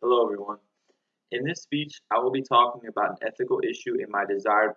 Hello everyone. In this speech, I will be talking about an ethical issue in my desired